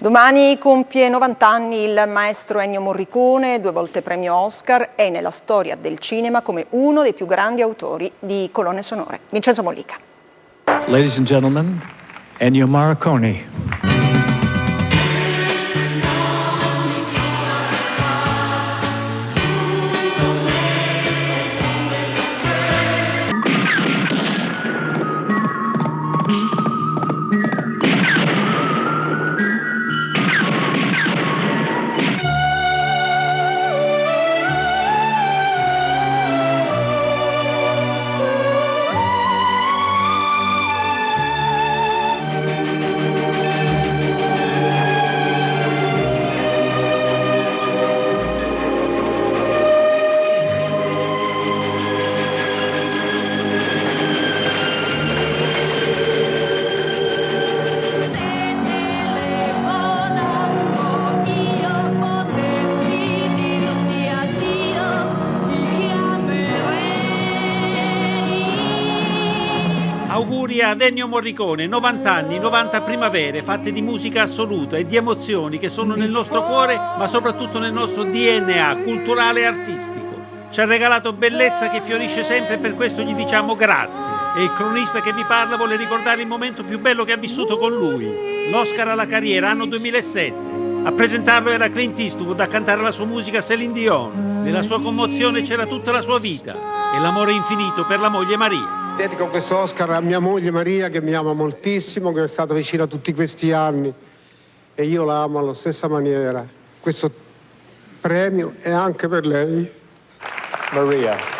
Domani compie 90 anni il maestro Ennio Morricone, due volte premio Oscar, è nella storia del cinema come uno dei più grandi autori di colonne sonore. Vincenzo Mollica. Ladies and gentlemen, Ennio Morricone. Auguri ad Ennio Morricone, 90 anni, 90 primavere fatte di musica assoluta e di emozioni che sono nel nostro cuore, ma soprattutto nel nostro DNA culturale e artistico. Ci ha regalato bellezza che fiorisce sempre e per questo gli diciamo grazie. E il cronista che vi parla vuole ricordare il momento più bello che ha vissuto con lui, l'Oscar alla carriera, anno 2007. A presentarlo era Clint Eastwood, a cantare la sua musica Celine Dion. Nella sua commozione c'era tutta la sua vita e l'amore infinito per la moglie Maria. Dedico questo Oscar a mia moglie Maria che mi ama moltissimo, che è stata vicina tutti questi anni e io la amo alla stessa maniera. Questo premio è anche per lei. Maria.